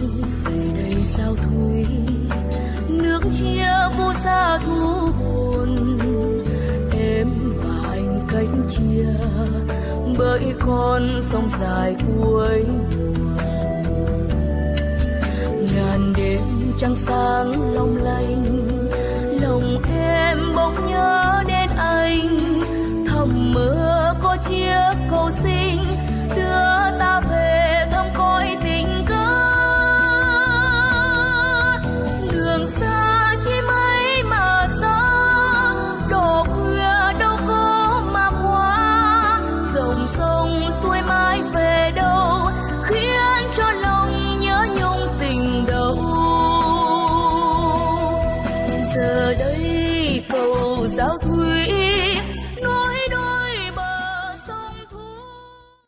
bước về đây sao thui? Nước chia vô xa thu buồn. Em và anh cách chia, bởi con sông dài cuối mùa. Ngàn đêm trăng sáng long lanh, lòng em bỗng nhớ đến anh. Thầm mơ có chiếc cầu xin giờ đây cầu giáo thương